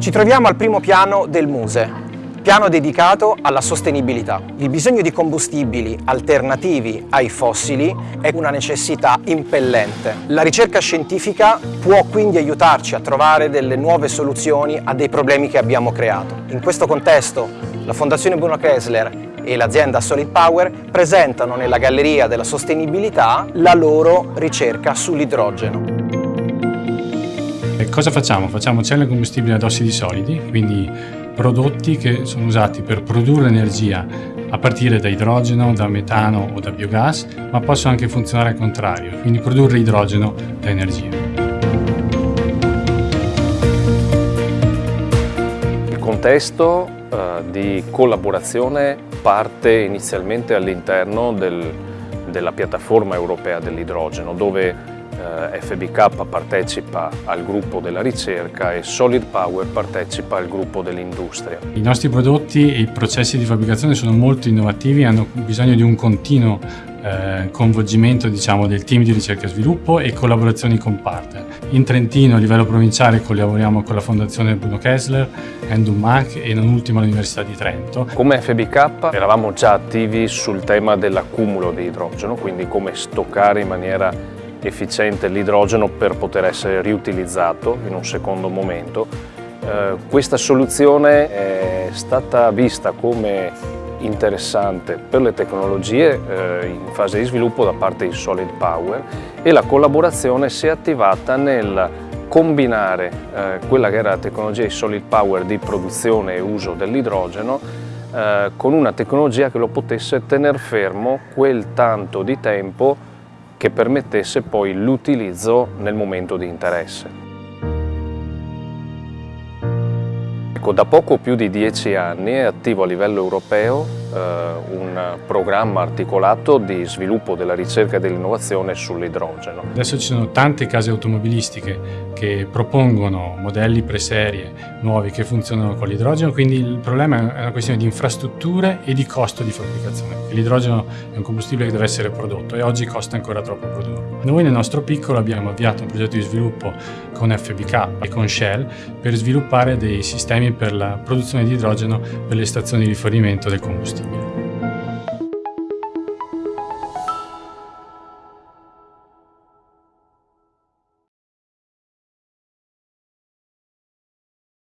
Ci troviamo al primo piano del MUSE, piano dedicato alla sostenibilità. Il bisogno di combustibili alternativi ai fossili è una necessità impellente. La ricerca scientifica può quindi aiutarci a trovare delle nuove soluzioni a dei problemi che abbiamo creato. In questo contesto la Fondazione Bruno Kessler e l'azienda Solid Power presentano nella Galleria della Sostenibilità la loro ricerca sull'idrogeno. Cosa facciamo? Facciamo celle combustibili ad ossidi solidi, quindi prodotti che sono usati per produrre energia a partire da idrogeno, da metano o da biogas, ma possono anche funzionare al contrario, quindi produrre idrogeno da energia. Il contesto eh, di collaborazione parte inizialmente all'interno del, della piattaforma europea dell'idrogeno, dove eh, FBK partecipa al gruppo della ricerca e Solid Power partecipa al gruppo dell'industria. I nostri prodotti e i processi di fabbricazione sono molto innovativi, hanno bisogno di un continuo eh, coinvolgimento diciamo, del team di ricerca e sviluppo e collaborazioni con partner. In Trentino a livello provinciale collaboriamo con la Fondazione Bruno Kessler, Endumac e non ultimo l'Università di Trento. Come FBK eravamo già attivi sul tema dell'accumulo di idrogeno, quindi come stoccare in maniera efficiente l'idrogeno per poter essere riutilizzato in un secondo momento. Eh, questa soluzione è stata vista come interessante per le tecnologie eh, in fase di sviluppo da parte di Solid Power e la collaborazione si è attivata nel combinare eh, quella che era la tecnologia di Solid Power di produzione e uso dell'idrogeno eh, con una tecnologia che lo potesse tenere fermo quel tanto di tempo che permettesse poi l'utilizzo nel momento di interesse. Da poco più di dieci anni è attivo a livello europeo un programma articolato di sviluppo della ricerca e dell'innovazione sull'idrogeno. Adesso ci sono tante case automobilistiche che propongono modelli preserie nuovi che funzionano con l'idrogeno, quindi il problema è una questione di infrastrutture e di costo di fabbricazione. L'idrogeno è un combustibile che deve essere prodotto e oggi costa ancora troppo produrlo. Noi nel nostro piccolo abbiamo avviato un progetto di sviluppo con FBK e con Shell per sviluppare dei sistemi per la produzione di idrogeno per le stazioni di rifornimento del combustibile. Podcast.